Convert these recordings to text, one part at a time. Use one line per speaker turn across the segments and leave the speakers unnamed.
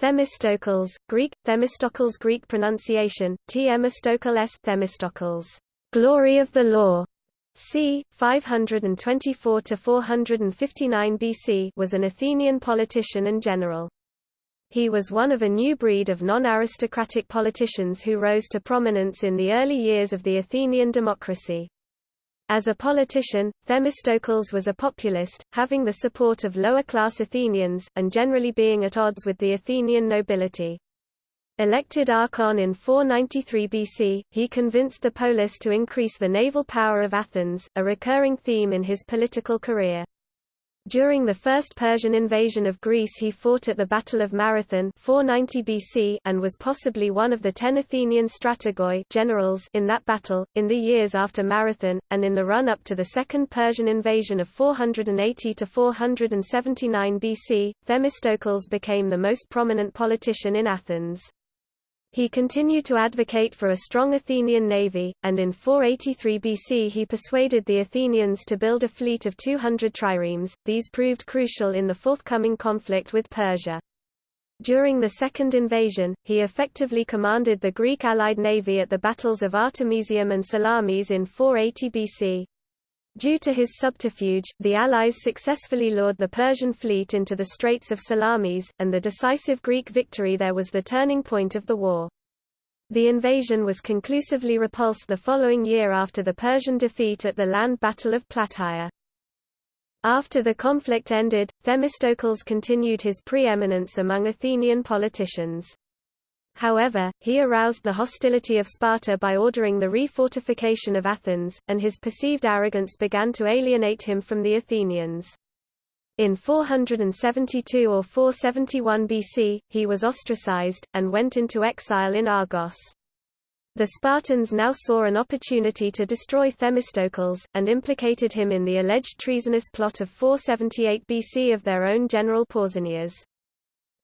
Themistocles, Greek, Themistocles Greek pronunciation, Themistocles Themistocles, glory of the law, c. 524–459 BC was an Athenian politician and general. He was one of a new breed of non-aristocratic politicians who rose to prominence in the early years of the Athenian democracy. As a politician, Themistocles was a populist, having the support of lower-class Athenians, and generally being at odds with the Athenian nobility. Elected archon in 493 BC, he convinced the polis to increase the naval power of Athens, a recurring theme in his political career. During the First Persian invasion of Greece he fought at the Battle of Marathon 490 BC and was possibly one of the ten Athenian strategoi generals in that battle. In the years after Marathon, and in the run-up to the Second Persian invasion of 480–479 BC, Themistocles became the most prominent politician in Athens. He continued to advocate for a strong Athenian navy, and in 483 BC he persuaded the Athenians to build a fleet of 200 triremes. These proved crucial in the forthcoming conflict with Persia. During the second invasion, he effectively commanded the Greek allied navy at the battles of Artemisium and Salamis in 480 BC. Due to his subterfuge, the Allies successfully lured the Persian fleet into the Straits of Salamis, and the decisive Greek victory there was the turning point of the war. The invasion was conclusively repulsed the following year after the Persian defeat at the land battle of Plataea. After the conflict ended, Themistocles continued his preeminence among Athenian politicians. However, he aroused the hostility of Sparta by ordering the refortification of Athens, and his perceived arrogance began to alienate him from the Athenians. In 472 or 471 BC, he was ostracized, and went into exile in Argos. The Spartans now saw an opportunity to destroy Themistocles, and implicated him in the alleged treasonous plot of 478 BC of their own general Pausanias.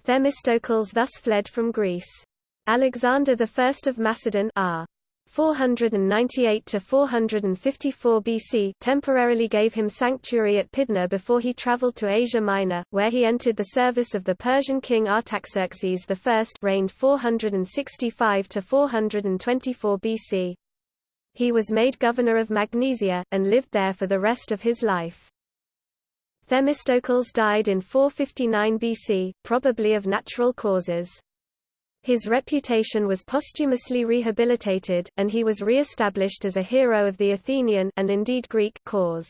Themistocles thus fled from Greece. Alexander I of Macedon R. 498 to 454 BC temporarily gave him sanctuary at Pydna before he traveled to Asia Minor, where he entered the service of the Persian king Artaxerxes I reigned 465 to 424 BC. He was made governor of Magnesia, and lived there for the rest of his life. Themistocles died in 459 BC, probably of natural causes. His reputation was posthumously rehabilitated, and he was re-established as a hero of the Athenian and indeed Greek cause.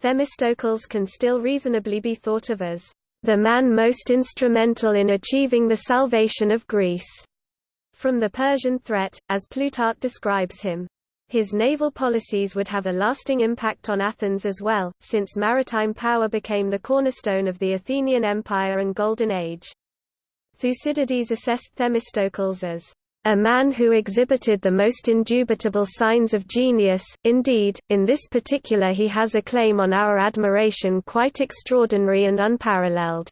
Themistocles can still reasonably be thought of as the man most instrumental in achieving the salvation of Greece from the Persian threat, as Plutarch describes him. His naval policies would have a lasting impact on Athens as well, since maritime power became the cornerstone of the Athenian Empire and Golden Age. Thucydides assessed Themistocles as a man who exhibited the most indubitable signs of genius, indeed, in this particular he has a claim on our admiration quite extraordinary and unparalleled.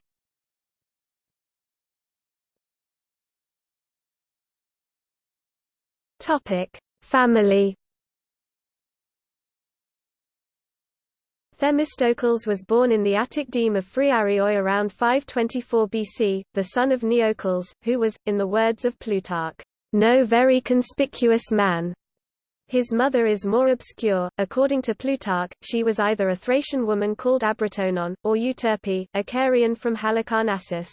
Family Themistocles was born in the Attic deme of Phrearioi around 524 BC, the son of Neocles, who was, in the words of Plutarch, no very conspicuous man. His mother is more obscure. According to Plutarch, she was either a Thracian woman called Abratonon, or Euterpe, a Carian from Halicarnassus.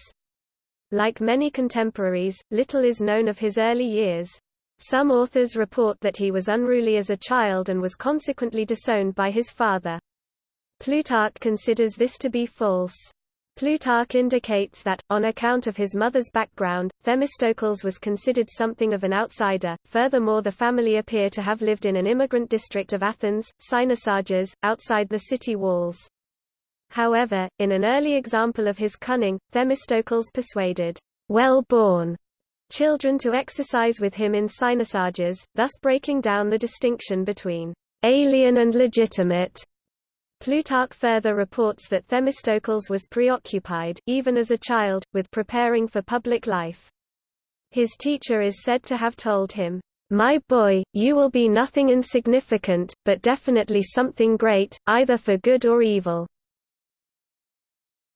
Like many contemporaries, little is known of his early years. Some authors report that he was unruly as a child and was consequently disowned by his father. Plutarch considers this to be false. Plutarch indicates that, on account of his mother's background, Themistocles was considered something of an outsider. Furthermore, the family appear to have lived in an immigrant district of Athens, Cynosarges, outside the city walls. However, in an early example of his cunning, Themistocles persuaded well-born children to exercise with him in Cynosarges, thus breaking down the distinction between alien and legitimate. Plutarch further reports that Themistocles was preoccupied, even as a child, with preparing for public life. His teacher is said to have told him, "'My boy, you will be nothing insignificant, but definitely something great, either for good or evil.'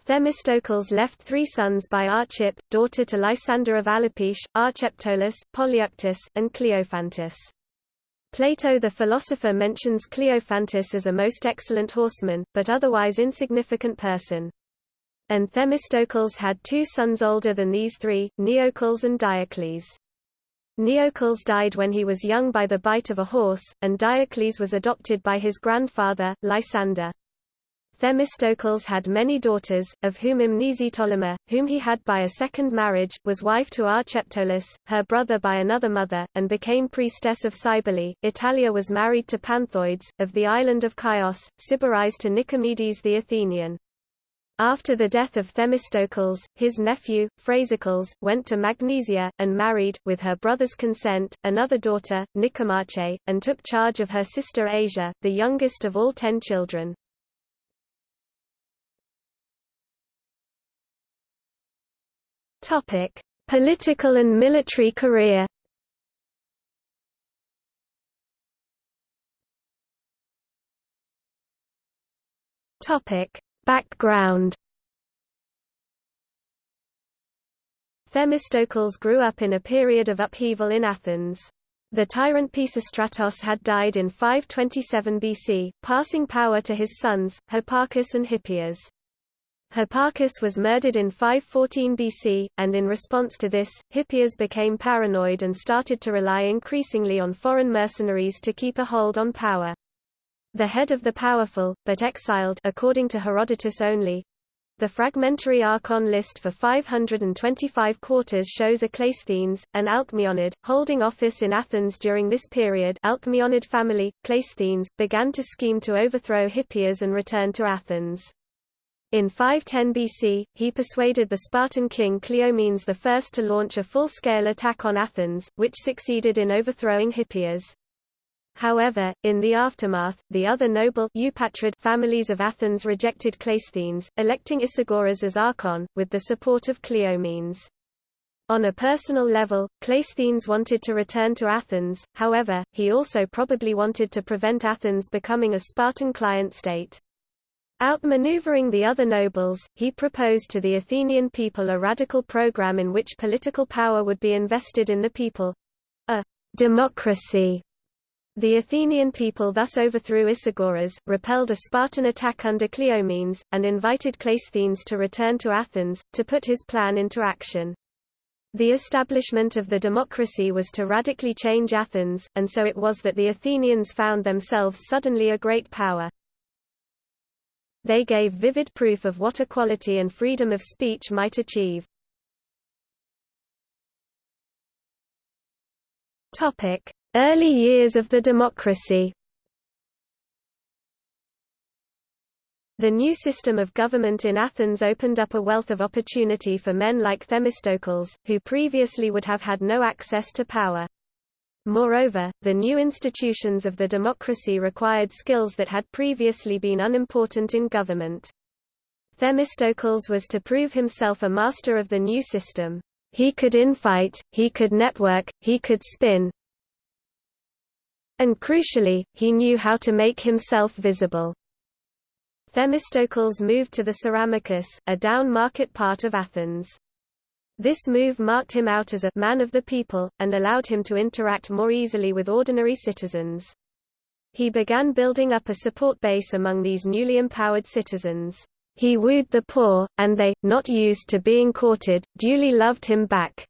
Themistocles left three sons by Archippe, daughter to Lysander of Alopecia, Archeptolus, Polyeuctus, and Cleophantus. Plato the philosopher mentions Cleophantus as a most excellent horseman, but otherwise insignificant person. And Themistocles had two sons older than these three, Neocles and Diocles. Neocles died when he was young by the bite of a horse, and Diocles was adopted by his grandfather, Lysander. Themistocles had many daughters, of whom Mnesitolema, whom he had by a second marriage, was wife to Archeptolus, her brother by another mother, and became priestess of Cybele. Italia was married to Panthoides, of the island of Chios, Sybaris to Nicomedes the Athenian. After the death of Themistocles, his nephew, Phrasycles, went to Magnesia, and married, with her brother's consent, another daughter, Nicomache, and took charge of her sister Asia, the youngest of all ten children. Topic: Political and military career. Topic: Background. Themistocles grew up in a period of upheaval in Athens. The tyrant Pisistratos had died in 527 BC, passing power to his sons, Hipparchus and Hippias. Hipparchus was murdered in 514 BC, and in response to this, Hippias became paranoid and started to rely increasingly on foreign mercenaries to keep a hold on power. The head of the powerful, but exiled according to Herodotus only, the fragmentary Archon list for 525 quarters shows a Cleisthenes, an Alcmeonid, holding office in Athens during this period Alcmeonid family, Cleisthenes, began to scheme to overthrow Hippias and return to Athens. In 510 BC, he persuaded the Spartan king Cleomenes I to launch a full-scale attack on Athens, which succeeded in overthrowing Hippias. However, in the aftermath, the other noble Eupatrid families of Athens rejected Cleisthenes, electing Isagoras as archon, with the support of Cleomenes. On a personal level, Cleisthenes wanted to return to Athens, however, he also probably wanted to prevent Athens becoming a Spartan client state. Outmaneuvering the other nobles, he proposed to the Athenian people a radical program in which political power would be invested in the people—a democracy. The Athenian people thus overthrew Isagoras, repelled a Spartan attack under Cleomenes, and invited Cleisthenes to return to Athens, to put his plan into action. The establishment of the democracy was to radically change Athens, and so it was that the Athenians found themselves suddenly a great power. They gave vivid proof of what equality and freedom of speech might achieve. Early years of the democracy The new system of government in Athens opened up a wealth of opportunity for men like Themistocles, who previously would have had no access to power. Moreover, the new institutions of the democracy required skills that had previously been unimportant in government. Themistocles was to prove himself a master of the new system. He could infight, he could network, he could spin, and crucially, he knew how to make himself visible. Themistocles moved to the Ceramicus, a down-market part of Athens. This move marked him out as a man of the people, and allowed him to interact more easily with ordinary citizens. He began building up a support base among these newly empowered citizens. He wooed the poor, and they, not used to being courted, duly loved him back.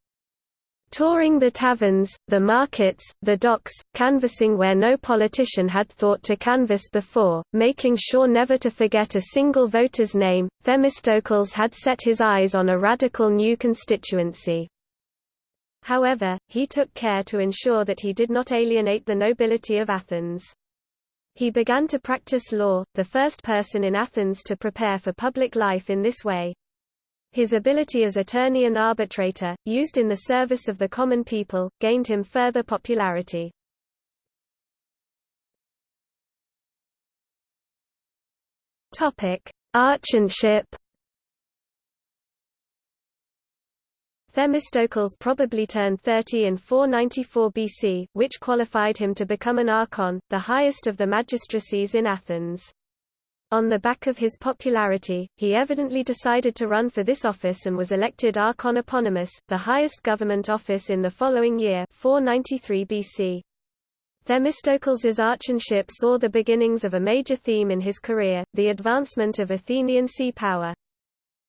Touring the taverns, the markets, the docks, canvassing where no politician had thought to canvass before, making sure never to forget a single voter's name, Themistocles had set his eyes on a radical new constituency. However, he took care to ensure that he did not alienate the nobility of Athens. He began to practice law, the first person in Athens to prepare for public life in this way. His ability as attorney and arbitrator, used in the service of the common people, gained him further popularity. Archonship Themistocles probably turned 30 in 494 BC, which qualified him to become an archon, the highest of the magistracies in Athens. On the back of his popularity, he evidently decided to run for this office and was elected archon eponymous, the highest government office in the following year 493 BC. Themistocles' archonship saw the beginnings of a major theme in his career, the advancement of Athenian sea power.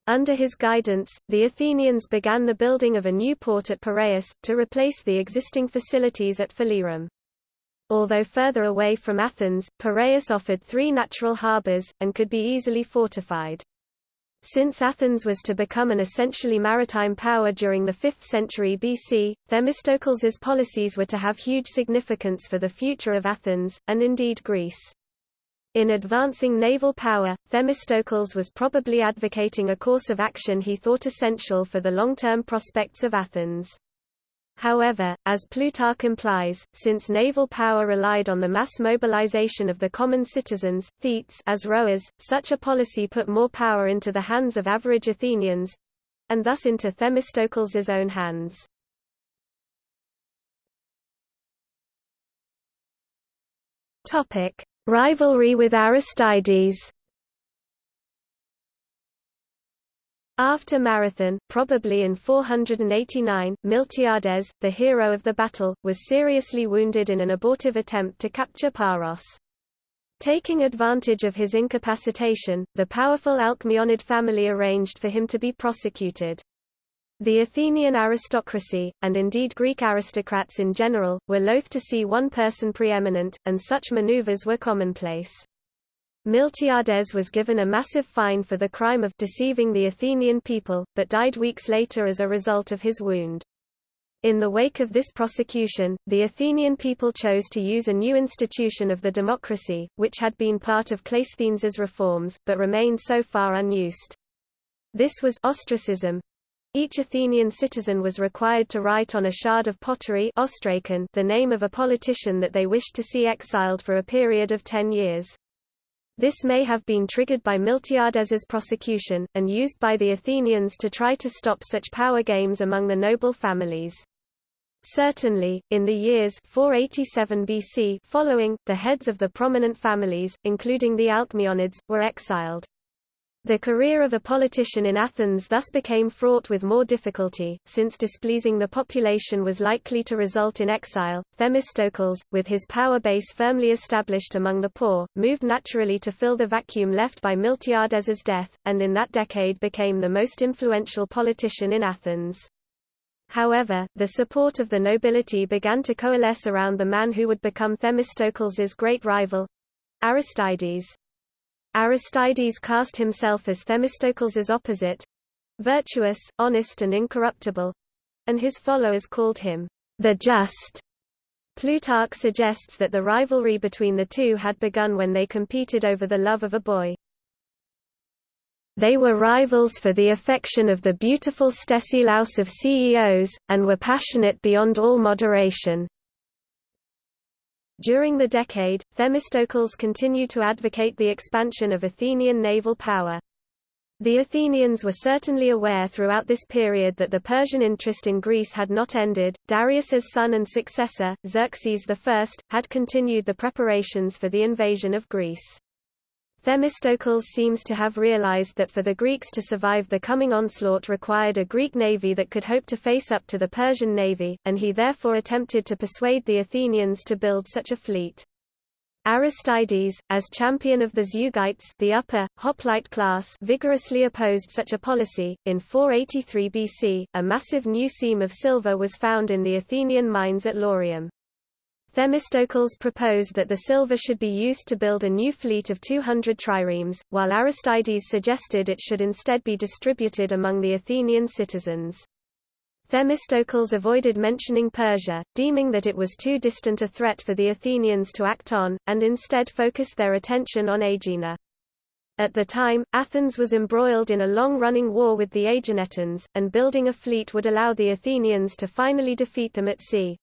Under his guidance, the Athenians began the building of a new port at Piraeus, to replace the existing facilities at Phalerum. Although further away from Athens, Piraeus offered three natural harbours, and could be easily fortified. Since Athens was to become an essentially maritime power during the 5th century BC, Themistocles's policies were to have huge significance for the future of Athens, and indeed Greece. In advancing naval power, Themistocles was probably advocating a course of action he thought essential for the long-term prospects of Athens. However, as Plutarch implies, since naval power relied on the mass mobilization of the common citizens thetes as rowers, such a policy put more power into the hands of average Athenians—and thus into Themistocles' own hands. Rivalry with Aristides After Marathon, probably in 489, Miltiades, the hero of the battle, was seriously wounded in an abortive attempt to capture Paros. Taking advantage of his incapacitation, the powerful Alcmeonid family arranged for him to be prosecuted. The Athenian aristocracy, and indeed Greek aristocrats in general, were loath to see one person preeminent, and such maneuvers were commonplace. Miltiades was given a massive fine for the crime of deceiving the Athenian people, but died weeks later as a result of his wound. In the wake of this prosecution, the Athenian people chose to use a new institution of the democracy, which had been part of Cleisthenes' reforms, but remained so far unused. This was ostracism. Each Athenian citizen was required to write on a shard of pottery the name of a politician that they wished to see exiled for a period of ten years. This may have been triggered by Miltiades's prosecution, and used by the Athenians to try to stop such power games among the noble families. Certainly, in the years 487 BC following, the heads of the prominent families, including the Alcmeonids, were exiled. The career of a politician in Athens thus became fraught with more difficulty, since displeasing the population was likely to result in exile. Themistocles, with his power base firmly established among the poor, moved naturally to fill the vacuum left by Miltiades's death, and in that decade became the most influential politician in Athens. However, the support of the nobility began to coalesce around the man who would become Themistocles' great rival Aristides. Cast himself as Themistocles' opposite—virtuous, honest and incorruptible—and his followers called him the Just. Plutarch suggests that the rivalry between the two had begun when they competed over the love of a boy. They were rivals for the affection of the beautiful Stesilaus of Ceos, and were passionate beyond all moderation. During the decade, Themistocles continued to advocate the expansion of Athenian naval power. The Athenians were certainly aware throughout this period that the Persian interest in Greece had not ended. Darius's son and successor, Xerxes I, had continued the preparations for the invasion of Greece. Themistocles seems to have realized that for the Greeks to survive the coming onslaught required a Greek navy that could hope to face up to the Persian navy, and he therefore attempted to persuade the Athenians to build such a fleet. Aristides, as champion of the Zeugites the upper, hoplite class vigorously opposed such a policy. In 483 BC, a massive new seam of silver was found in the Athenian mines at Laurium. Themistocles proposed that the silver should be used to build a new fleet of 200 triremes, while Aristides suggested it should instead be distributed among the Athenian citizens. Themistocles avoided mentioning Persia, deeming that it was too distant a threat for the Athenians to act on, and instead focused their attention on Aegina. At the time, Athens was embroiled in a long-running war with the Aeginetans, and building a fleet would allow the Athenians to finally defeat them at sea.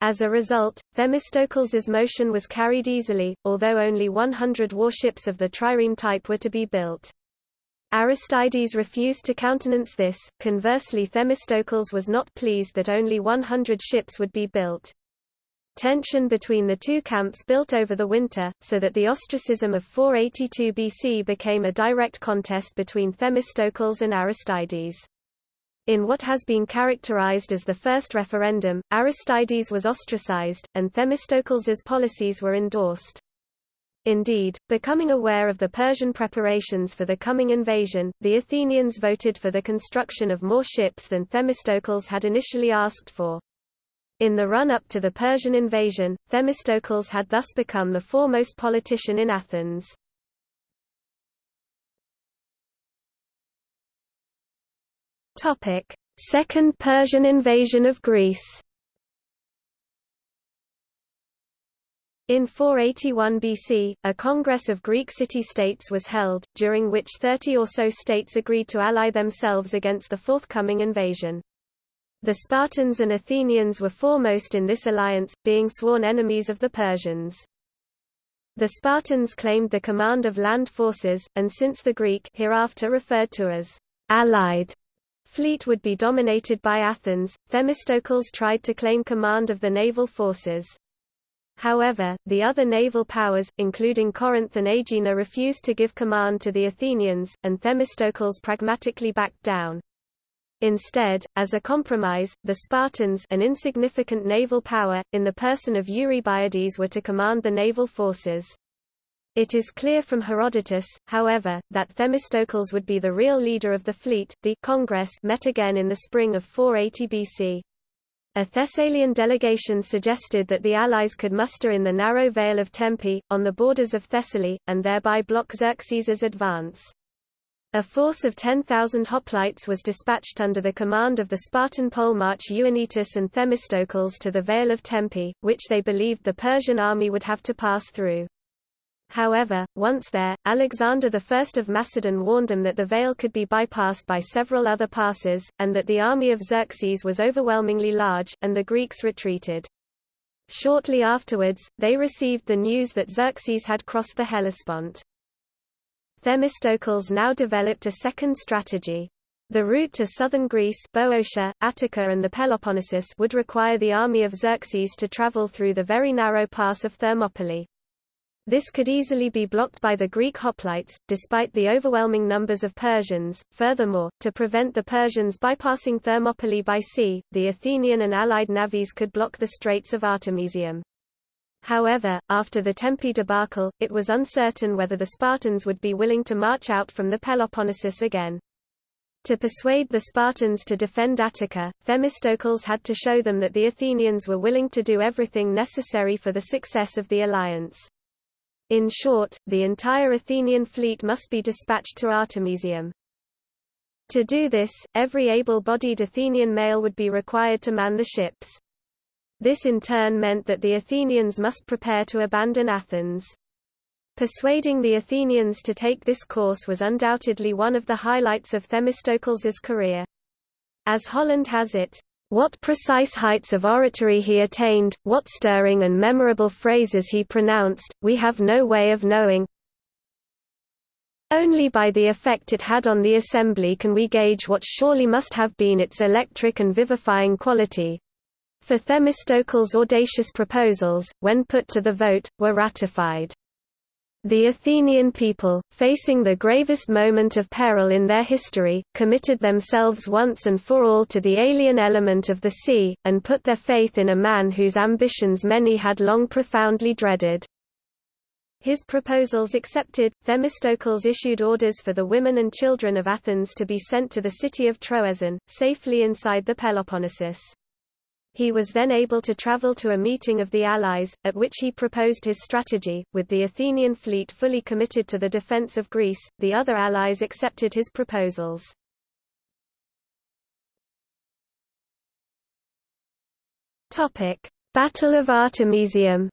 As a result, Themistocles' motion was carried easily, although only 100 warships of the trireme type were to be built. Aristides refused to countenance this, conversely Themistocles was not pleased that only 100 ships would be built. Tension between the two camps built over the winter, so that the ostracism of 482 BC became a direct contest between Themistocles and Aristides. In what has been characterized as the first referendum, Aristides was ostracized, and Themistocles's policies were endorsed. Indeed, becoming aware of the Persian preparations for the coming invasion, the Athenians voted for the construction of more ships than Themistocles had initially asked for. In the run-up to the Persian invasion, Themistocles had thus become the foremost politician in Athens. Topic: Second Persian invasion of Greece. In 481 BC, a congress of Greek city-states was held, during which 30 or so states agreed to ally themselves against the forthcoming invasion. The Spartans and Athenians were foremost in this alliance, being sworn enemies of the Persians. The Spartans claimed the command of land forces, and since the Greek hereafter referred to as allied fleet would be dominated by Athens, Themistocles tried to claim command of the naval forces. However, the other naval powers, including Corinth and Aegina refused to give command to the Athenians, and Themistocles pragmatically backed down. Instead, as a compromise, the Spartans an insignificant naval power, in the person of Eurybiades were to command the naval forces. It is clear from Herodotus, however, that Themistocles would be the real leader of the fleet. The Congress met again in the spring of 480 BC. A Thessalian delegation suggested that the allies could muster in the narrow vale of Tempe, on the borders of Thessaly, and thereby block Xerxes's advance. A force of 10,000 hoplites was dispatched under the command of the Spartan polemarch Euanytus and Themistocles to the Vale of Tempe, which they believed the Persian army would have to pass through. However, once there, Alexander I of Macedon warned them that the Vale could be bypassed by several other passes, and that the army of Xerxes was overwhelmingly large, and the Greeks retreated. Shortly afterwards, they received the news that Xerxes had crossed the Hellespont. Themistocles now developed a second strategy. The route to southern Greece Boeotia, Attica and the Peloponnesus would require the army of Xerxes to travel through the very narrow pass of Thermopylae. This could easily be blocked by the Greek hoplites, despite the overwhelming numbers of Persians. Furthermore, to prevent the Persians bypassing Thermopylae by sea, the Athenian and allied navies could block the Straits of Artemisium. However, after the Tempe debacle, it was uncertain whether the Spartans would be willing to march out from the Peloponnesus again. To persuade the Spartans to defend Attica, Themistocles had to show them that the Athenians were willing to do everything necessary for the success of the alliance. In short, the entire Athenian fleet must be dispatched to Artemisium. To do this, every able-bodied Athenian male would be required to man the ships. This in turn meant that the Athenians must prepare to abandon Athens. Persuading the Athenians to take this course was undoubtedly one of the highlights of Themistocles' career. As Holland has it, what precise heights of oratory he attained, what stirring and memorable phrases he pronounced, we have no way of knowing. Only by the effect it had on the assembly can we gauge what surely must have been its electric and vivifying quality. For Themistocles' audacious proposals, when put to the vote, were ratified. The Athenian people, facing the gravest moment of peril in their history, committed themselves once and for all to the alien element of the sea, and put their faith in a man whose ambitions many had long profoundly dreaded. His proposals accepted, Themistocles issued orders for the women and children of Athens to be sent to the city of Troezen, safely inside the Peloponnesus. He was then able to travel to a meeting of the Allies, at which he proposed his strategy. With the Athenian fleet fully committed to the defense of Greece, the other Allies accepted his proposals. Topic: Battle of Artemisium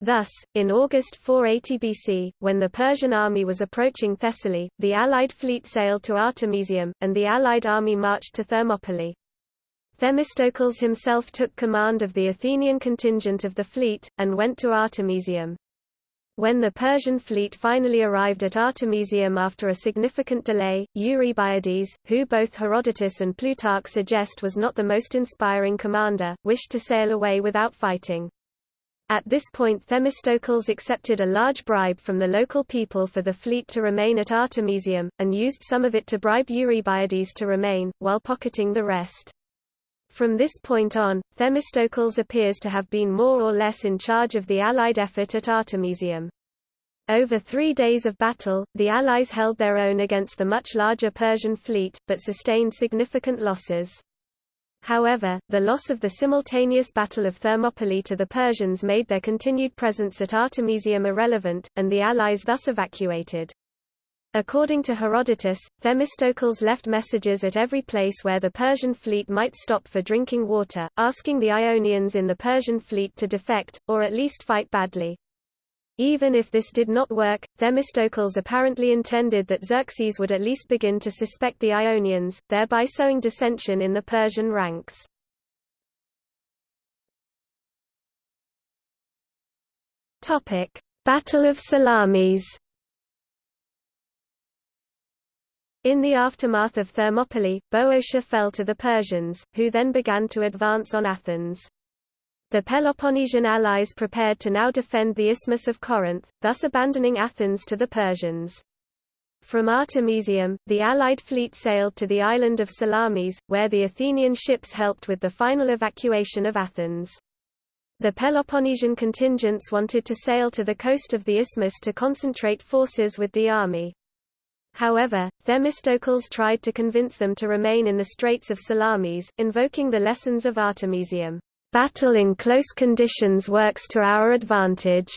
Thus, in August 480 BC, when the Persian army was approaching Thessaly, the Allied fleet sailed to Artemisium, and the Allied army marched to Thermopylae. Themistocles himself took command of the Athenian contingent of the fleet, and went to Artemisium. When the Persian fleet finally arrived at Artemisium after a significant delay, Eurybiades, who both Herodotus and Plutarch suggest was not the most inspiring commander, wished to sail away without fighting. At this point Themistocles accepted a large bribe from the local people for the fleet to remain at Artemisium, and used some of it to bribe Eurybiades to remain, while pocketing the rest. From this point on, Themistocles appears to have been more or less in charge of the Allied effort at Artemisium. Over three days of battle, the Allies held their own against the much larger Persian fleet, but sustained significant losses. However, the loss of the simultaneous Battle of Thermopylae to the Persians made their continued presence at Artemisium irrelevant, and the Allies thus evacuated. According to Herodotus, Themistocles left messages at every place where the Persian fleet might stop for drinking water, asking the Ionians in the Persian fleet to defect, or at least fight badly. Even if this did not work, Themistocles apparently intended that Xerxes would at least begin to suspect the Ionians, thereby sowing dissension in the Persian ranks. Battle of Salamis In the aftermath of Thermopylae, Boeotia fell to the Persians, who then began to advance on Athens. The Peloponnesian allies prepared to now defend the Isthmus of Corinth, thus abandoning Athens to the Persians. From Artemisium, the Allied fleet sailed to the island of Salamis, where the Athenian ships helped with the final evacuation of Athens. The Peloponnesian contingents wanted to sail to the coast of the isthmus to concentrate forces with the army. However, Themistocles tried to convince them to remain in the Straits of Salamis, invoking the lessons of Artemisium. Battle in close conditions works to our advantage.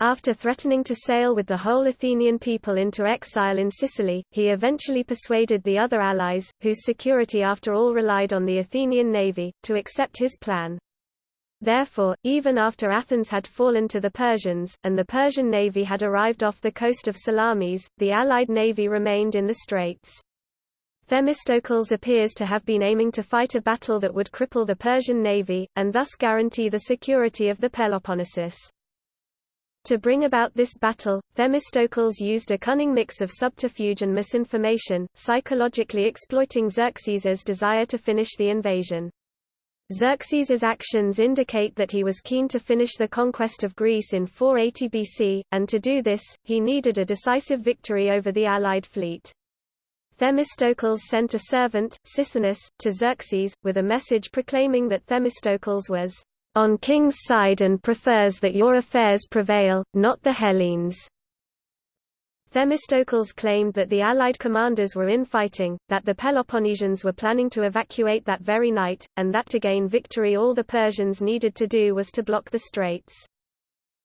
After threatening to sail with the whole Athenian people into exile in Sicily, he eventually persuaded the other allies, whose security after all relied on the Athenian navy, to accept his plan. Therefore, even after Athens had fallen to the Persians, and the Persian navy had arrived off the coast of Salamis, the Allied navy remained in the straits. Themistocles appears to have been aiming to fight a battle that would cripple the Persian navy, and thus guarantee the security of the Peloponnesus. To bring about this battle, Themistocles used a cunning mix of subterfuge and misinformation, psychologically exploiting Xerxes's desire to finish the invasion. Xerxes's actions indicate that he was keen to finish the conquest of Greece in 480 BC, and to do this, he needed a decisive victory over the Allied fleet. Themistocles sent a servant, Sicinnus, to Xerxes, with a message proclaiming that Themistocles was on king's side and prefers that your affairs prevail, not the Hellenes. Themistocles claimed that the Allied commanders were infighting, that the Peloponnesians were planning to evacuate that very night, and that to gain victory all the Persians needed to do was to block the straits.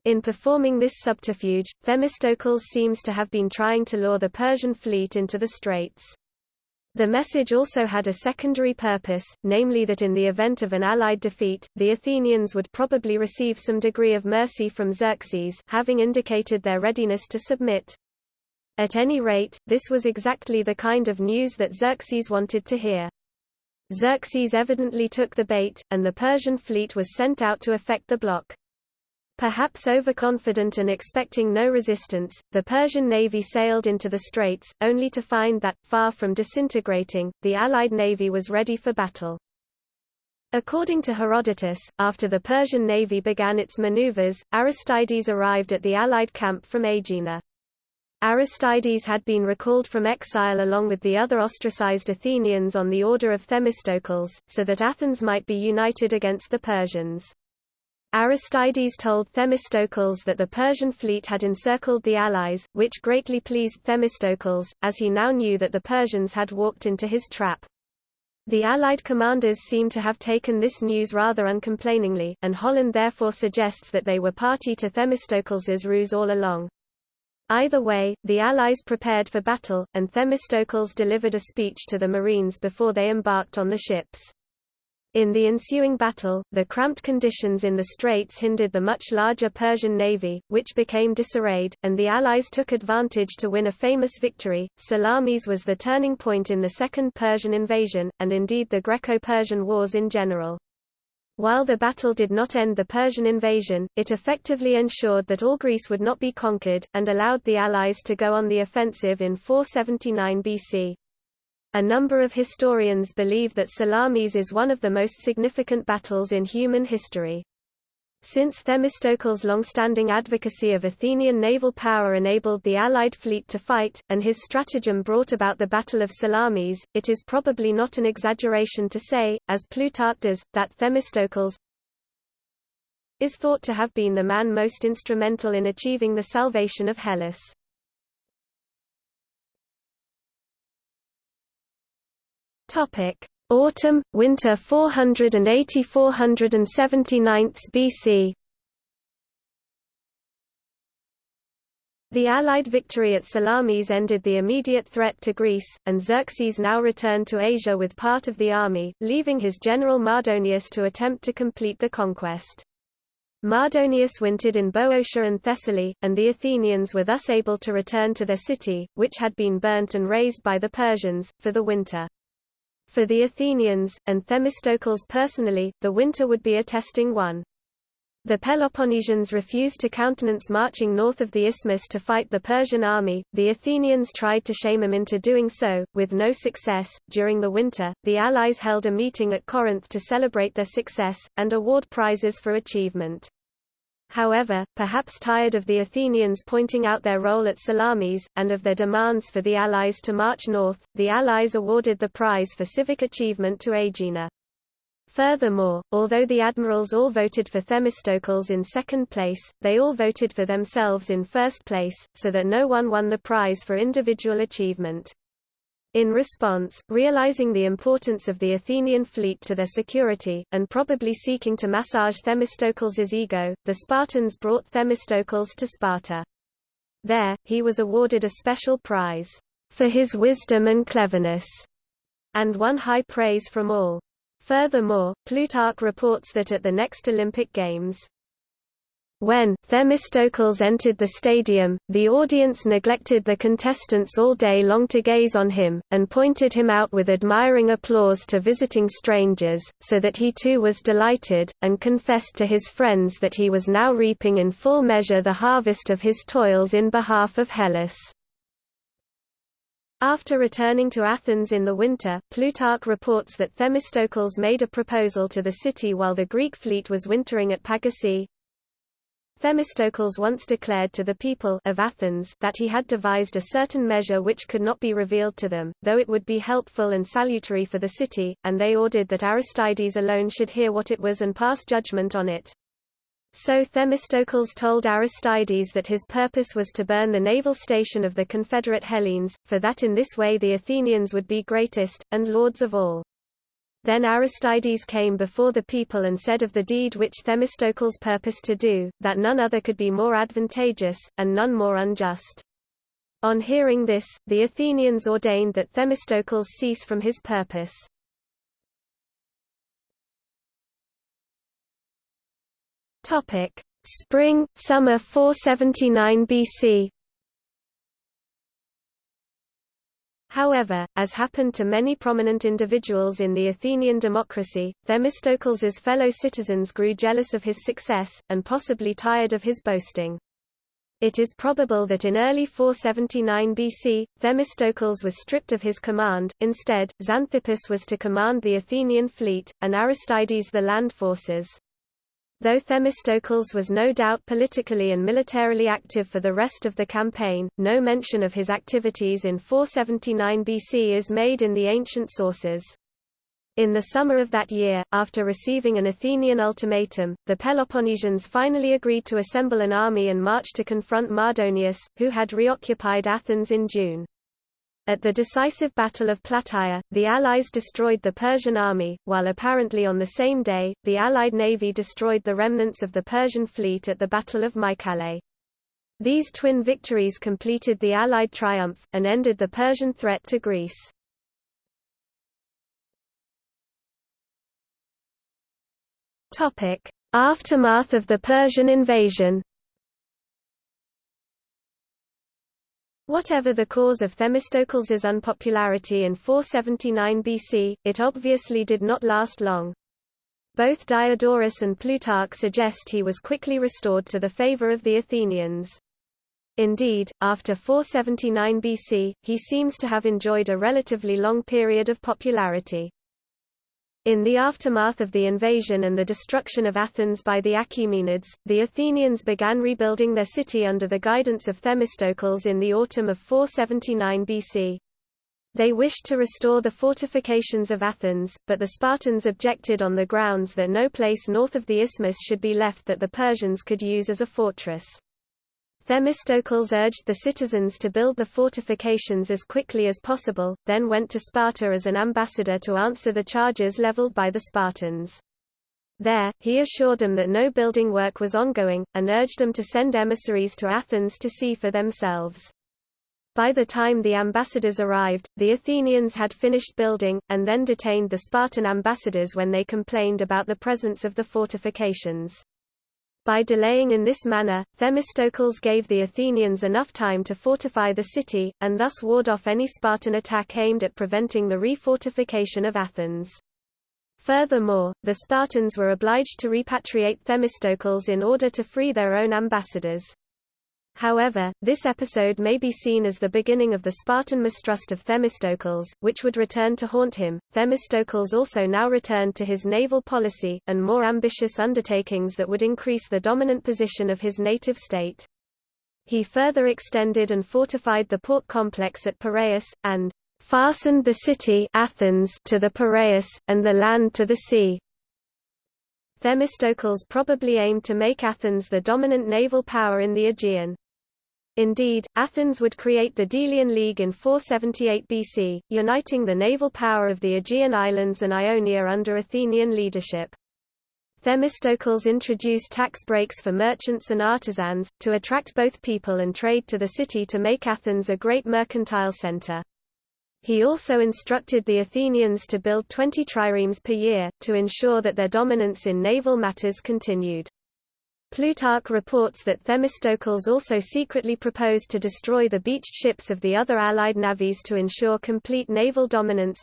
In performing this subterfuge, Themistocles seems to have been trying to lure the Persian fleet into the straits. The message also had a secondary purpose, namely that in the event of an Allied defeat, the Athenians would probably receive some degree of mercy from Xerxes having indicated their readiness to submit. At any rate, this was exactly the kind of news that Xerxes wanted to hear. Xerxes evidently took the bait, and the Persian fleet was sent out to effect the block. Perhaps overconfident and expecting no resistance, the Persian navy sailed into the straits, only to find that, far from disintegrating, the Allied navy was ready for battle. According to Herodotus, after the Persian navy began its maneuvers, Aristides arrived at the Allied camp from Aegina. Aristides had been recalled from exile along with the other ostracized Athenians on the order of Themistocles, so that Athens might be united against the Persians. Aristides told Themistocles that the Persian fleet had encircled the allies, which greatly pleased Themistocles, as he now knew that the Persians had walked into his trap. The Allied commanders seem to have taken this news rather uncomplainingly, and Holland therefore suggests that they were party to Themistocles's ruse all along. Either way, the Allies prepared for battle, and Themistocles delivered a speech to the Marines before they embarked on the ships. In the ensuing battle, the cramped conditions in the straits hindered the much larger Persian navy, which became disarrayed, and the Allies took advantage to win a famous victory. Salamis was the turning point in the Second Persian invasion, and indeed the Greco-Persian wars in general. While the battle did not end the Persian invasion, it effectively ensured that all Greece would not be conquered, and allowed the Allies to go on the offensive in 479 BC. A number of historians believe that Salamis is one of the most significant battles in human history. Since Themistocles' long-standing advocacy of Athenian naval power enabled the Allied fleet to fight, and his stratagem brought about the Battle of Salamis, it is probably not an exaggeration to say, as Plutarch does, that Themistocles is thought to have been the man most instrumental in achieving the salvation of Hellas. Autumn, winter 480–479 BC The Allied victory at Salamis ended the immediate threat to Greece, and Xerxes now returned to Asia with part of the army, leaving his general Mardonius to attempt to complete the conquest. Mardonius wintered in Boeotia and Thessaly, and the Athenians were thus able to return to their city, which had been burnt and razed by the Persians, for the winter. For the Athenians, and Themistocles personally, the winter would be a testing one. The Peloponnesians refused to countenance marching north of the isthmus to fight the Persian army. The Athenians tried to shame them into doing so, with no success. During the winter, the Allies held a meeting at Corinth to celebrate their success, and award prizes for achievement. However, perhaps tired of the Athenians pointing out their role at Salamis, and of their demands for the Allies to march north, the Allies awarded the prize for civic achievement to Aegina. Furthermore, although the admirals all voted for Themistocles in second place, they all voted for themselves in first place, so that no one won the prize for individual achievement. In response, realizing the importance of the Athenian fleet to their security, and probably seeking to massage Themistocles' ego, the Spartans brought Themistocles to Sparta. There, he was awarded a special prize, for his wisdom and cleverness, and won high praise from all. Furthermore, Plutarch reports that at the next Olympic Games, when Themistocles entered the stadium, the audience neglected the contestants all day long to gaze on him, and pointed him out with admiring applause to visiting strangers, so that he too was delighted, and confessed to his friends that he was now reaping in full measure the harvest of his toils in behalf of Hellas. After returning to Athens in the winter, Plutarch reports that Themistocles made a proposal to the city while the Greek fleet was wintering at Pagasae, Themistocles once declared to the people of Athens that he had devised a certain measure which could not be revealed to them, though it would be helpful and salutary for the city, and they ordered that Aristides alone should hear what it was and pass judgment on it. So Themistocles told Aristides that his purpose was to burn the naval station of the Confederate Hellenes, for that in this way the Athenians would be greatest, and lords of all. Then Aristides came before the people and said of the deed which Themistocles purposed to do, that none other could be more advantageous, and none more unjust. On hearing this, the Athenians ordained that Themistocles cease from his purpose. Spring, summer 479 BC However, as happened to many prominent individuals in the Athenian democracy, Themistocles' fellow citizens grew jealous of his success, and possibly tired of his boasting. It is probable that in early 479 BC, Themistocles was stripped of his command, instead, Xanthippus was to command the Athenian fleet, and Aristides the land forces. Though Themistocles was no doubt politically and militarily active for the rest of the campaign, no mention of his activities in 479 BC is made in the ancient sources. In the summer of that year, after receiving an Athenian ultimatum, the Peloponnesians finally agreed to assemble an army and march to confront Mardonius, who had reoccupied Athens in June. At the decisive Battle of Plataea, the Allies destroyed the Persian army, while apparently on the same day, the Allied navy destroyed the remnants of the Persian fleet at the Battle of Mycale. These twin victories completed the Allied triumph, and ended the Persian threat to Greece. Aftermath of the Persian invasion Whatever the cause of Themistocles' unpopularity in 479 BC, it obviously did not last long. Both Diodorus and Plutarch suggest he was quickly restored to the favor of the Athenians. Indeed, after 479 BC, he seems to have enjoyed a relatively long period of popularity. In the aftermath of the invasion and the destruction of Athens by the Achaemenids, the Athenians began rebuilding their city under the guidance of Themistocles in the autumn of 479 BC. They wished to restore the fortifications of Athens, but the Spartans objected on the grounds that no place north of the isthmus should be left that the Persians could use as a fortress. Themistocles urged the citizens to build the fortifications as quickly as possible, then went to Sparta as an ambassador to answer the charges leveled by the Spartans. There, he assured them that no building work was ongoing, and urged them to send emissaries to Athens to see for themselves. By the time the ambassadors arrived, the Athenians had finished building, and then detained the Spartan ambassadors when they complained about the presence of the fortifications. By delaying in this manner, Themistocles gave the Athenians enough time to fortify the city, and thus ward off any Spartan attack aimed at preventing the refortification of Athens. Furthermore, the Spartans were obliged to repatriate Themistocles in order to free their own ambassadors. However, this episode may be seen as the beginning of the Spartan mistrust of Themistocles, which would return to haunt him. Themistocles also now returned to his naval policy, and more ambitious undertakings that would increase the dominant position of his native state. He further extended and fortified the port complex at Piraeus, and fastened the city Athens to the Piraeus, and the land to the sea. Themistocles probably aimed to make Athens the dominant naval power in the Aegean. Indeed, Athens would create the Delian League in 478 BC, uniting the naval power of the Aegean islands and Ionia under Athenian leadership. Themistocles introduced tax breaks for merchants and artisans, to attract both people and trade to the city to make Athens a great mercantile center. He also instructed the Athenians to build 20 triremes per year, to ensure that their dominance in naval matters continued. Plutarch reports that Themistocles also secretly proposed to destroy the beached ships of the other allied navies to ensure complete naval dominance,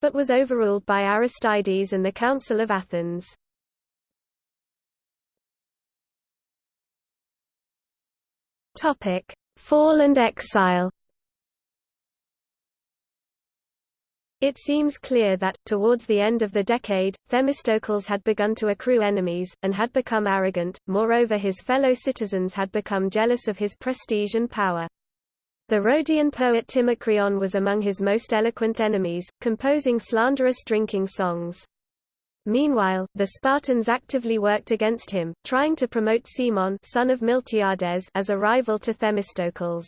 but was overruled by Aristides and the Council of Athens. Fall and exile It seems clear that, towards the end of the decade, Themistocles had begun to accrue enemies, and had become arrogant, moreover his fellow citizens had become jealous of his prestige and power. The Rhodian poet Timocreon was among his most eloquent enemies, composing slanderous drinking songs. Meanwhile, the Spartans actively worked against him, trying to promote Cimon son of Miltiades as a rival to Themistocles.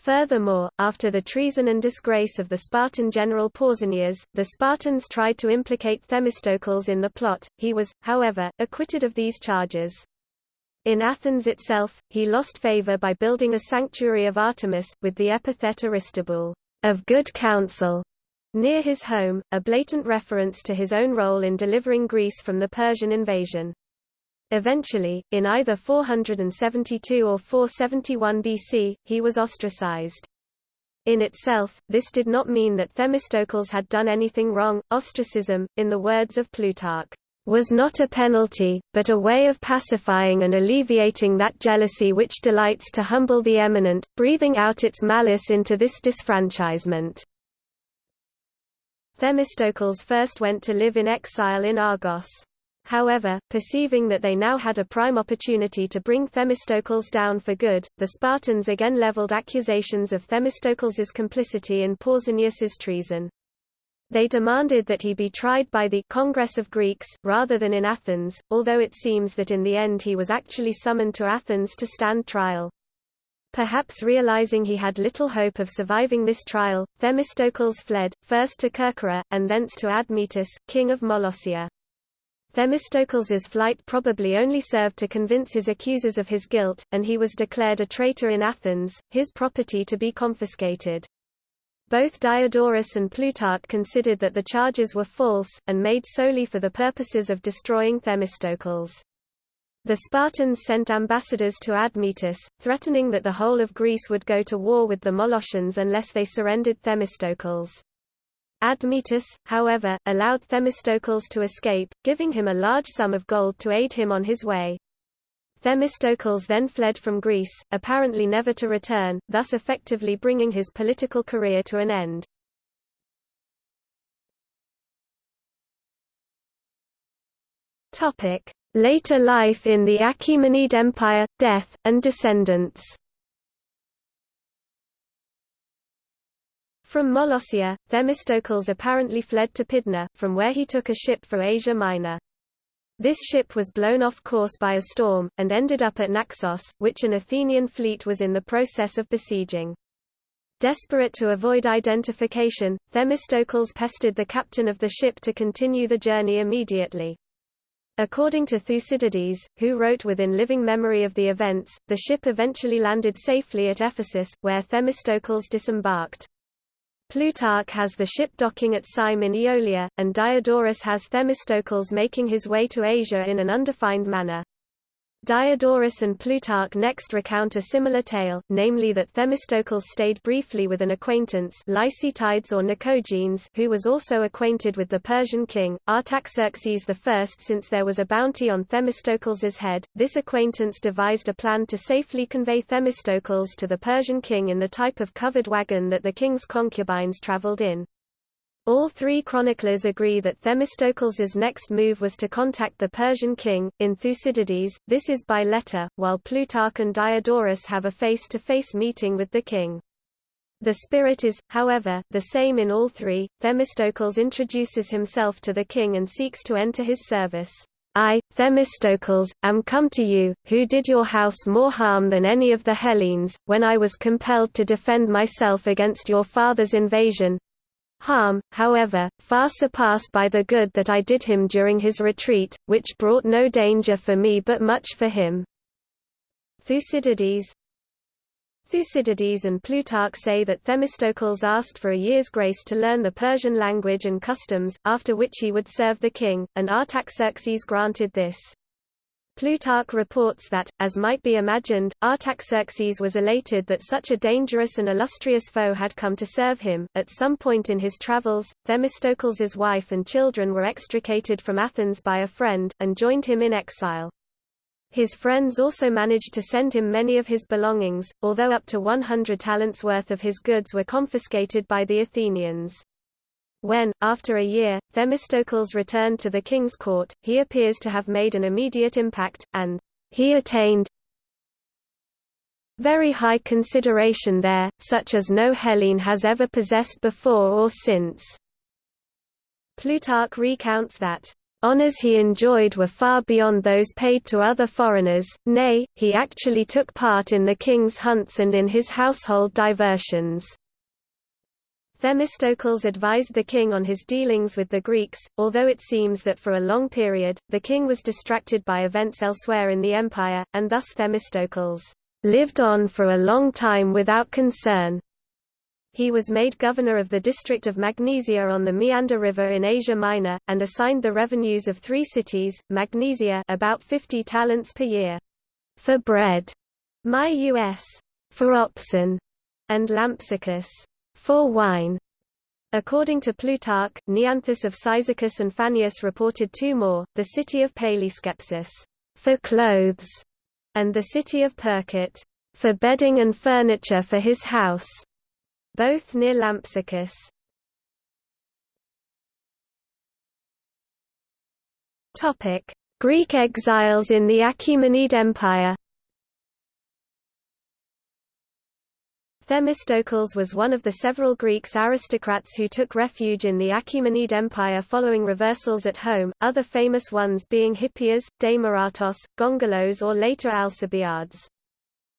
Furthermore, after the treason and disgrace of the Spartan general Pausanias, the Spartans tried to implicate Themistocles in the plot. He was, however, acquitted of these charges. In Athens itself, he lost favor by building a sanctuary of Artemis, with the epithet Aristobule, of good counsel, near his home, a blatant reference to his own role in delivering Greece from the Persian invasion. Eventually, in either 472 or 471 BC, he was ostracized. In itself, this did not mean that Themistocles had done anything wrong. Ostracism, in the words of Plutarch, was not a penalty, but a way of pacifying and alleviating that jealousy which delights to humble the eminent, breathing out its malice into this disfranchisement. Themistocles first went to live in exile in Argos. However, perceiving that they now had a prime opportunity to bring Themistocles down for good, the Spartans again leveled accusations of Themistocles's complicity in Pausanias's treason. They demanded that he be tried by the Congress of Greeks, rather than in Athens, although it seems that in the end he was actually summoned to Athens to stand trial. Perhaps realizing he had little hope of surviving this trial, Themistocles fled, first to Kerkyra, and thence to Admetus, king of Molossia. Themistocles's flight probably only served to convince his accusers of his guilt, and he was declared a traitor in Athens, his property to be confiscated. Both Diodorus and Plutarch considered that the charges were false, and made solely for the purposes of destroying Themistocles. The Spartans sent ambassadors to Admetus, threatening that the whole of Greece would go to war with the Molossians unless they surrendered Themistocles. Admetus, however, allowed Themistocles to escape, giving him a large sum of gold to aid him on his way. Themistocles then fled from Greece, apparently never to return, thus effectively bringing his political career to an end. Later life in the Achaemenid Empire, death, and descendants From Molossia, Themistocles apparently fled to Pydna, from where he took a ship for Asia Minor. This ship was blown off course by a storm, and ended up at Naxos, which an Athenian fleet was in the process of besieging. Desperate to avoid identification, Themistocles pestered the captain of the ship to continue the journey immediately. According to Thucydides, who wrote within living memory of the events, the ship eventually landed safely at Ephesus, where Themistocles disembarked. Plutarch has the ship docking at Cyme in Aeolia, and Diodorus has Themistocles making his way to Asia in an undefined manner. Diodorus and Plutarch next recount a similar tale, namely that Themistocles stayed briefly with an acquaintance Lysitheides or Nicogenes who was also acquainted with the Persian king, Artaxerxes I. Since there was a bounty on Themistocles's head, this acquaintance devised a plan to safely convey Themistocles to the Persian king in the type of covered wagon that the king's concubines traveled in. All three chroniclers agree that Themistocles's next move was to contact the Persian king. In Thucydides, this is by letter, while Plutarch and Diodorus have a face-to-face -face meeting with the king. The spirit is, however, the same in all three. Themistocles introduces himself to the king and seeks to enter his service. I, Themistocles, am come to you, who did your house more harm than any of the Hellenes, when I was compelled to defend myself against your father's invasion, Harm, however, far surpassed by the good that I did him during his retreat, which brought no danger for me but much for him. Thucydides Thucydides and Plutarch say that Themistocles asked for a year's grace to learn the Persian language and customs, after which he would serve the king, and Artaxerxes granted this. Plutarch reports that, as might be imagined, Artaxerxes was elated that such a dangerous and illustrious foe had come to serve him. At some point in his travels, Themistocles's wife and children were extricated from Athens by a friend, and joined him in exile. His friends also managed to send him many of his belongings, although up to 100 talents worth of his goods were confiscated by the Athenians. When, after a year, Themistocles returned to the king's court, he appears to have made an immediate impact, and he attained very high consideration there, such as no Hellene has ever possessed before or since. Plutarch recounts that honors he enjoyed were far beyond those paid to other foreigners, nay, he actually took part in the king's hunts and in his household diversions. Themistocles advised the king on his dealings with the Greeks, although it seems that for a long period, the king was distracted by events elsewhere in the empire, and thus Themistocles lived on for a long time without concern. He was made governor of the district of Magnesia on the Meander River in Asia Minor, and assigned the revenues of three cities, Magnesia about 50 talents per year, for bread, Myus, for oxen, and Lampsacus, for wine. According to Plutarch, Neanthus of Cyzicus and Fannius reported two more, the city of Palaeskepsis, for clothes, and the city of Percote, for bedding and furniture for his house, both near Lampsacus. Greek exiles in the Achaemenid Empire Themistocles was one of the several Greeks aristocrats who took refuge in the Achaemenid Empire following reversals at home, other famous ones being Hippias, Demaratos, Gongylos or later Alcibiades.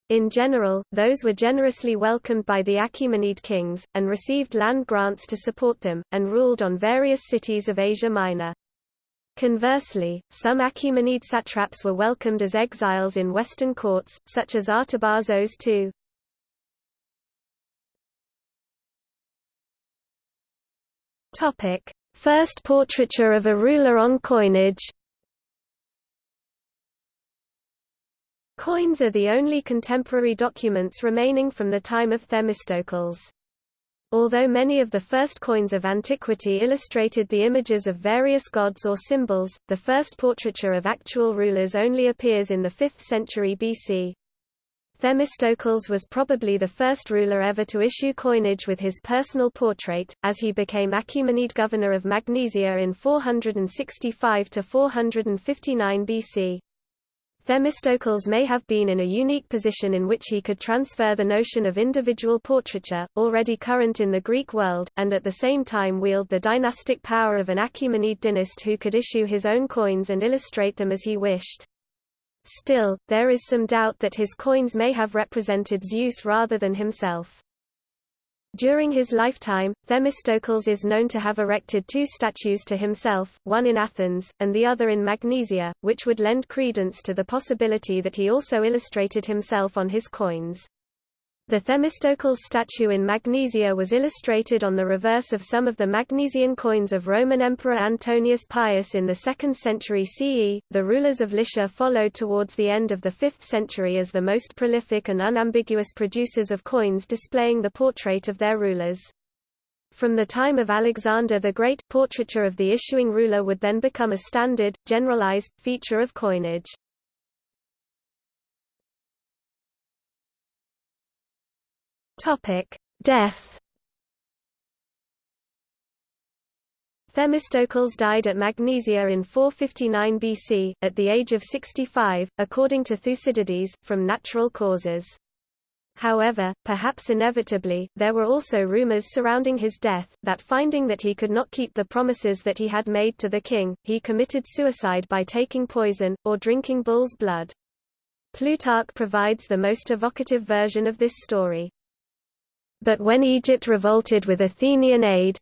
In general, those were generously welcomed by the Achaemenid kings, and received land grants to support them, and ruled on various cities of Asia Minor. Conversely, some Achaemenid satraps were welcomed as exiles in western courts, such as Artabazos II. Topic: First portraiture of a ruler on coinage. Coins are the only contemporary documents remaining from the time of Themistocles. Although many of the first coins of antiquity illustrated the images of various gods or symbols, the first portraiture of actual rulers only appears in the 5th century BC. Themistocles was probably the first ruler ever to issue coinage with his personal portrait, as he became Achaemenid governor of Magnesia in 465–459 BC. Themistocles may have been in a unique position in which he could transfer the notion of individual portraiture, already current in the Greek world, and at the same time wield the dynastic power of an Achaemenid dynast who could issue his own coins and illustrate them as he wished. Still, there is some doubt that his coins may have represented Zeus rather than himself. During his lifetime, Themistocles is known to have erected two statues to himself, one in Athens, and the other in Magnesia, which would lend credence to the possibility that he also illustrated himself on his coins. The Themistocles statue in Magnesia was illustrated on the reverse of some of the Magnesian coins of Roman Emperor Antoninus Pius in the 2nd century CE. The rulers of Lycia followed towards the end of the 5th century as the most prolific and unambiguous producers of coins displaying the portrait of their rulers. From the time of Alexander the Great, portraiture of the issuing ruler would then become a standard, generalized, feature of coinage. Topic: Death. Themistocles died at Magnesia in 459 BC, at the age of 65, according to Thucydides, from natural causes. However, perhaps inevitably, there were also rumors surrounding his death, that finding that he could not keep the promises that he had made to the king, he committed suicide by taking poison, or drinking bull's blood. Plutarch provides the most evocative version of this story. But when Egypt revolted with Athenian aid,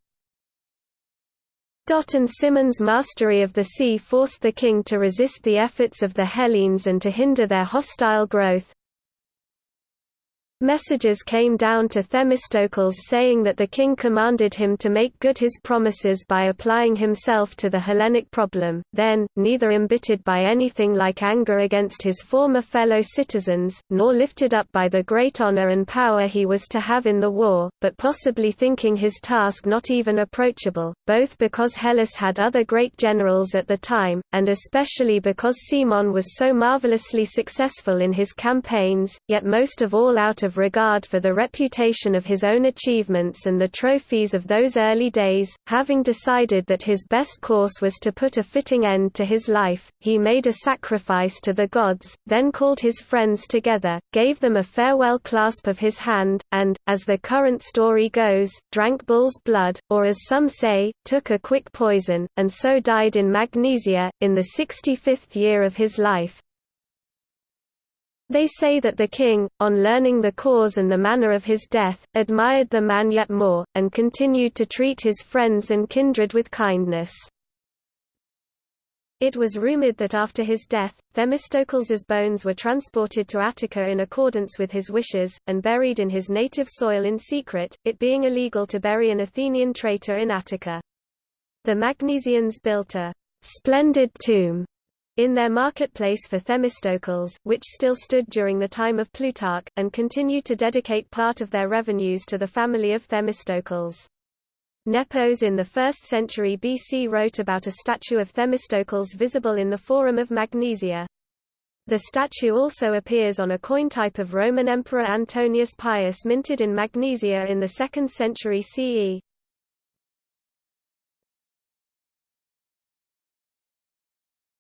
and Cimon's mastery of the sea forced the king to resist the efforts of the Hellenes and to hinder their hostile growth. Messages came down to Themistocles saying that the king commanded him to make good his promises by applying himself to the Hellenic problem, then, neither embittered by anything like anger against his former fellow citizens, nor lifted up by the great honor and power he was to have in the war, but possibly thinking his task not even approachable, both because Hellas had other great generals at the time, and especially because Cimon was so marvelously successful in his campaigns, yet most of all out of of regard for the reputation of his own achievements and the trophies of those early days, having decided that his best course was to put a fitting end to his life, he made a sacrifice to the gods, then called his friends together, gave them a farewell clasp of his hand, and, as the current story goes, drank bull's blood, or as some say, took a quick poison, and so died in Magnesia, in the 65th year of his life. They say that the king, on learning the cause and the manner of his death, admired the man yet more, and continued to treat his friends and kindred with kindness. It was rumored that after his death, Themistocles's bones were transported to Attica in accordance with his wishes, and buried in his native soil in secret, it being illegal to bury an Athenian traitor in Attica. The Magnesians built a splendid tomb in their marketplace for Themistocles, which still stood during the time of Plutarch, and continued to dedicate part of their revenues to the family of Themistocles. Nepos in the 1st century BC wrote about a statue of Themistocles visible in the Forum of Magnesia. The statue also appears on a coin type of Roman Emperor Antoninus Pius minted in Magnesia in the 2nd century CE.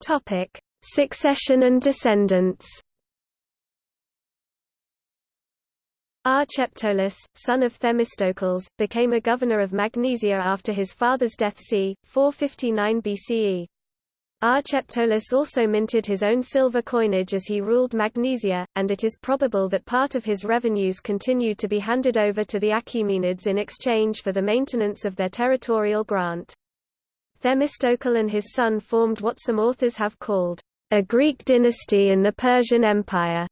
Topic: Succession and descendants. Archeptolus, son of Themistocles, became a governor of Magnesia after his father's death c. 459 BCE. Archeptolus also minted his own silver coinage as he ruled Magnesia, and it is probable that part of his revenues continued to be handed over to the Achaemenids in exchange for the maintenance of their territorial grant. Themistocle and his son formed what some authors have called a Greek dynasty in the Persian Empire.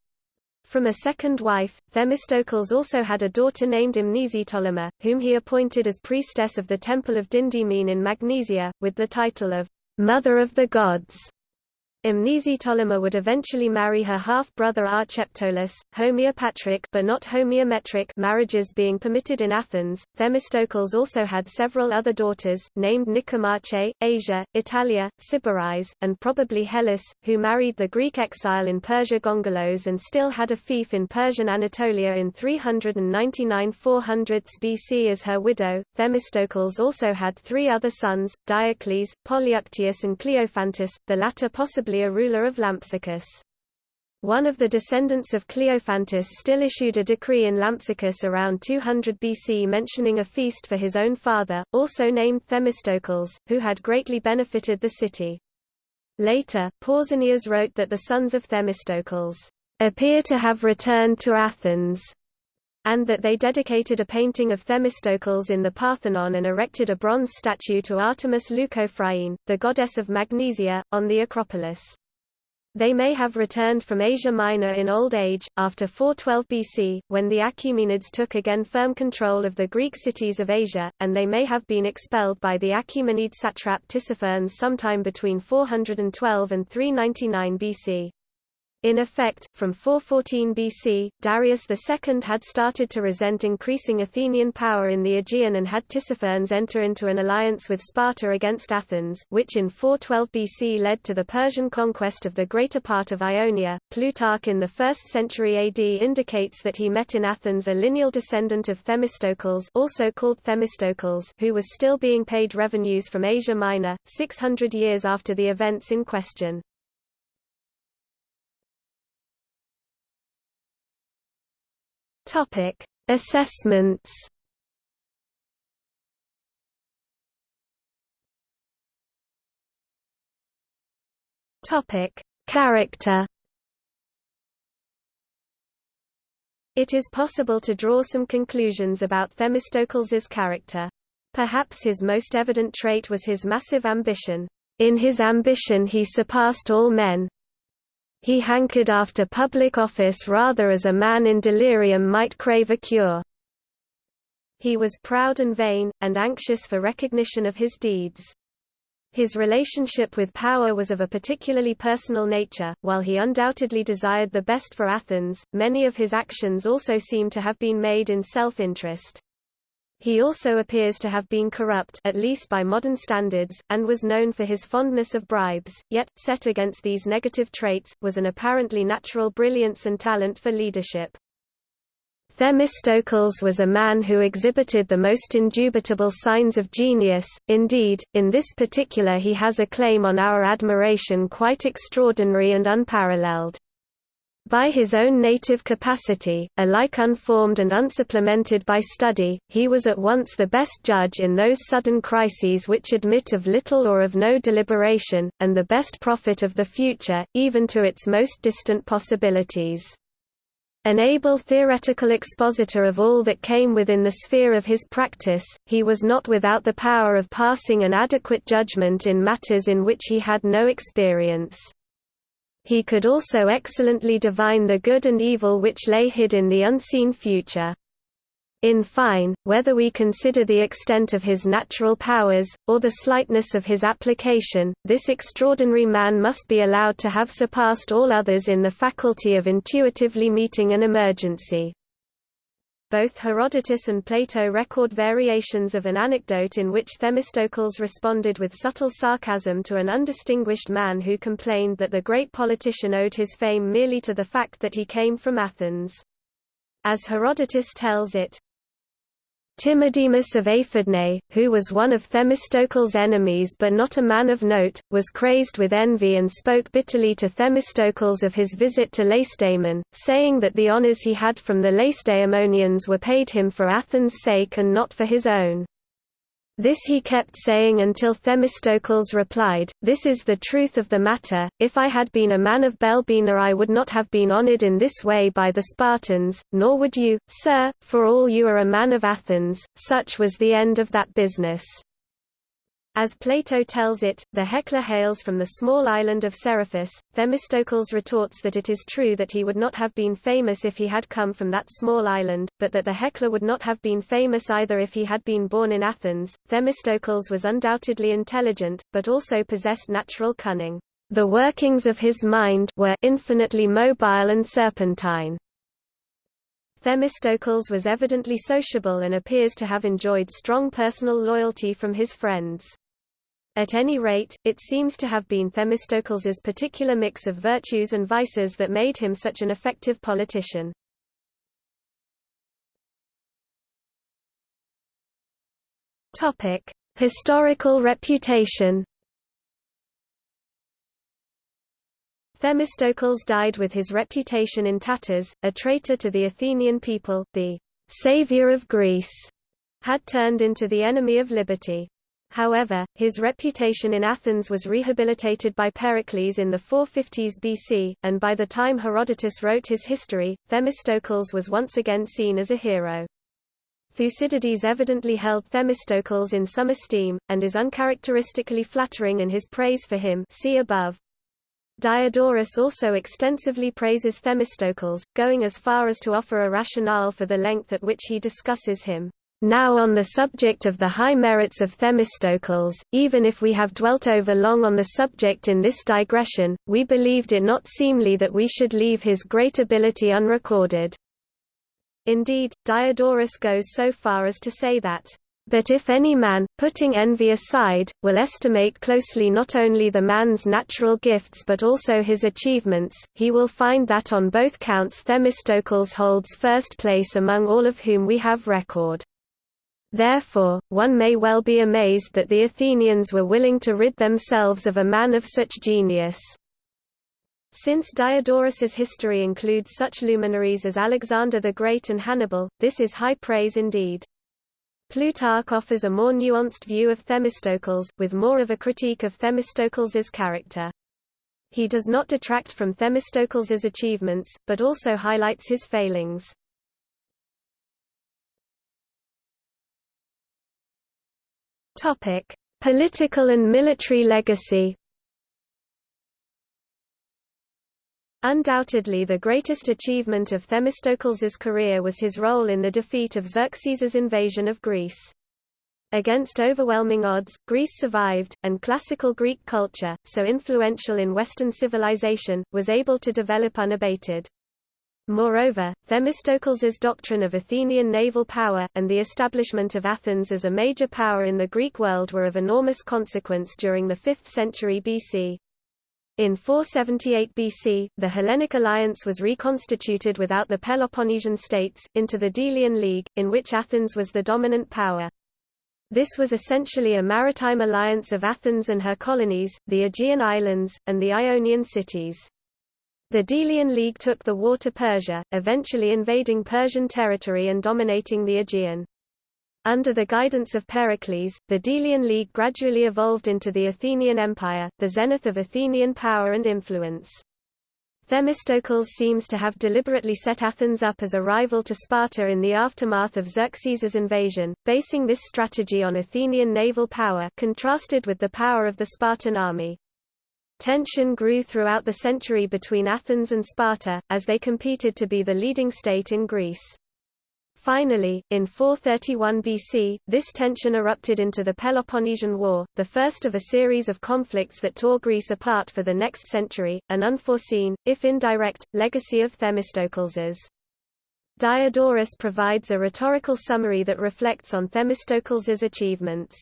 From a second wife, Themistocles also had a daughter named Mnesiptolema, whom he appointed as priestess of the Temple of Dindymene in Magnesia, with the title of Mother of the Gods. Mnesiptolema would eventually marry her half-brother Archeptolus, homeopatric but not homeometric marriages being permitted in Athens. Themistocles also had several other daughters, named Nicomache, Asia, Italia, Sybaris, and probably Hellas, who married the Greek exile in Persia Gongylos and still had a fief in Persian Anatolia in 399 400 BC as her widow. Themistocles also had three other sons, Diocles, Polyuctius and Cleophantus, the latter possibly a ruler of Lampsacus. One of the descendants of Cleophantus still issued a decree in Lampsacus around 200 BC mentioning a feast for his own father, also named Themistocles, who had greatly benefited the city. Later, Pausanias wrote that the sons of Themistocles appear to have returned to Athens, and that they dedicated a painting of Themistocles in the Parthenon and erected a bronze statue to Artemis Leucophryene, the goddess of Magnesia, on the Acropolis. They may have returned from Asia Minor in old age, after 412 BC, when the Achaemenids took again firm control of the Greek cities of Asia, and they may have been expelled by the Achaemenid satrap Tissaphernes sometime between 412 and 399 BC. In effect, from 414 BC, Darius II had started to resent increasing Athenian power in the Aegean and had Tissaphernes enter into an alliance with Sparta against Athens, which in 412 BC led to the Persian conquest of the greater part of Ionia. Plutarch in the 1st century AD indicates that he met in Athens a lineal descendant of Themistocles, also called Themistocles, who was still being paid revenues from Asia Minor, 600 years after the events in question. Topic: Assessments. Topic: Character. It is possible to draw some conclusions about Themistocles's character. Perhaps his most evident trait was his massive ambition. In his ambition he surpassed all men, he hankered after public office rather as a man in delirium might crave a cure. He was proud and vain, and anxious for recognition of his deeds. His relationship with power was of a particularly personal nature, while he undoubtedly desired the best for Athens, many of his actions also seem to have been made in self-interest. He also appears to have been corrupt at least by modern standards, and was known for his fondness of bribes, yet, set against these negative traits, was an apparently natural brilliance and talent for leadership. Themistocles was a man who exhibited the most indubitable signs of genius, indeed, in this particular he has a claim on our admiration quite extraordinary and unparalleled. By his own native capacity, alike unformed and unsupplemented by study, he was at once the best judge in those sudden crises which admit of little or of no deliberation, and the best prophet of the future, even to its most distant possibilities. An able theoretical expositor of all that came within the sphere of his practice, he was not without the power of passing an adequate judgment in matters in which he had no experience. He could also excellently divine the good and evil which lay hid in the unseen future. In fine, whether we consider the extent of his natural powers, or the slightness of his application, this extraordinary man must be allowed to have surpassed all others in the faculty of intuitively meeting an emergency. Both Herodotus and Plato record variations of an anecdote in which Themistocles responded with subtle sarcasm to an undistinguished man who complained that the great politician owed his fame merely to the fact that he came from Athens. As Herodotus tells it, Timodemus of Aphidnae, who was one of Themistocles' enemies but not a man of note, was crazed with envy and spoke bitterly to Themistocles of his visit to Lacedaemon, saying that the honours he had from the Lacedaemonians were paid him for Athens' sake and not for his own. This he kept saying until Themistocles replied, This is the truth of the matter, if I had been a man of Belbina I would not have been honored in this way by the Spartans, nor would you, sir, for all you are a man of Athens, such was the end of that business. As Plato tells it, the heckler hails from the small island of Seriphus. Themistocles retorts that it is true that he would not have been famous if he had come from that small island, but that the heckler would not have been famous either if he had been born in Athens. Themistocles was undoubtedly intelligent, but also possessed natural cunning. the workings of his mind were infinitely mobile and serpentine. Themistocles was evidently sociable and appears to have enjoyed strong personal loyalty from his friends. At any rate, it seems to have been Themistocles's particular mix of virtues and vices that made him such an effective politician. Topic: Historical reputation. Themistocles died with his reputation in tatters, a traitor to the Athenian people, the savior of Greece, had turned into the enemy of liberty. However, his reputation in Athens was rehabilitated by Pericles in the 450s BC, and by the time Herodotus wrote his history, Themistocles was once again seen as a hero. Thucydides evidently held Themistocles in some esteem, and is uncharacteristically flattering in his praise for him see above. Diodorus also extensively praises Themistocles, going as far as to offer a rationale for the length at which he discusses him. Now on the subject of the high merits of Themistocles, even if we have dwelt over long on the subject in this digression, we believed it not seemly that we should leave his great ability unrecorded. Indeed, Diodorus goes so far as to say that, "...but if any man, putting envy aside, will estimate closely not only the man's natural gifts but also his achievements, he will find that on both counts Themistocles holds first place among all of whom we have record." Therefore, one may well be amazed that the Athenians were willing to rid themselves of a man of such genius. Since Diodorus's history includes such luminaries as Alexander the Great and Hannibal, this is high praise indeed. Plutarch offers a more nuanced view of Themistocles, with more of a critique of Themistocles's character. He does not detract from Themistocles's achievements, but also highlights his failings. Topic: Political and military legacy. Undoubtedly the greatest achievement of Themistocles's career was his role in the defeat of Xerxes's invasion of Greece. Against overwhelming odds, Greece survived, and classical Greek culture, so influential in Western civilization, was able to develop unabated. Moreover, Themistocles's doctrine of Athenian naval power, and the establishment of Athens as a major power in the Greek world were of enormous consequence during the 5th century BC. In 478 BC, the Hellenic alliance was reconstituted without the Peloponnesian states, into the Delian League, in which Athens was the dominant power. This was essentially a maritime alliance of Athens and her colonies, the Aegean islands, and the Ionian cities. The Delian League took the war to Persia, eventually invading Persian territory and dominating the Aegean. Under the guidance of Pericles, the Delian League gradually evolved into the Athenian Empire, the zenith of Athenian power and influence. Themistocles seems to have deliberately set Athens up as a rival to Sparta in the aftermath of Xerxes's invasion, basing this strategy on Athenian naval power contrasted with the power of the Spartan army. Tension grew throughout the century between Athens and Sparta, as they competed to be the leading state in Greece. Finally, in 431 BC, this tension erupted into the Peloponnesian War, the first of a series of conflicts that tore Greece apart for the next century, an unforeseen, if indirect, legacy of Themistocles's. Diodorus provides a rhetorical summary that reflects on Themistocles's achievements.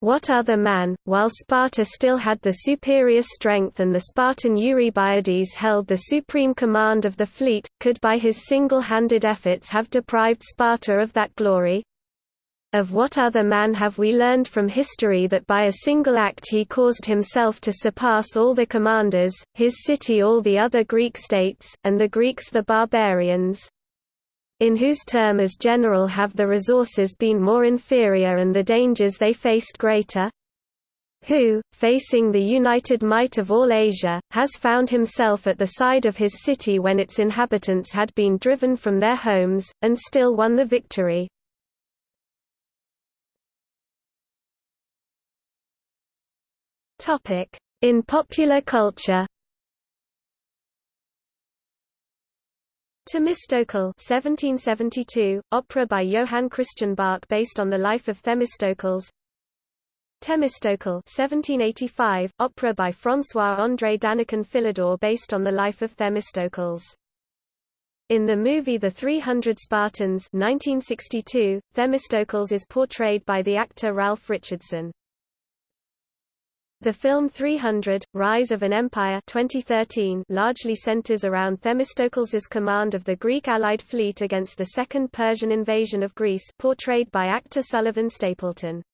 What other man, while Sparta still had the superior strength and the Spartan Eurybiades held the supreme command of the fleet, could by his single-handed efforts have deprived Sparta of that glory? Of what other man have we learned from history that by a single act he caused himself to surpass all the commanders, his city all the other Greek states, and the Greeks the barbarians? In whose term as general have the resources been more inferior and the dangers they faced greater? Who, facing the united might of all Asia, has found himself at the side of his city when its inhabitants had been driven from their homes, and still won the victory. In popular culture Themistocle 1772, opera by Johann Christian Bach based on the life of Themistocles Themistocle 1785, opera by François-André Danican Philidor based on the life of Themistocles. In the movie The 300 Spartans 1962, Themistocles is portrayed by the actor Ralph Richardson. The film 300, Rise of an Empire 2013 largely centers around Themistocles' command of the Greek Allied fleet against the Second Persian invasion of Greece portrayed by actor Sullivan Stapleton.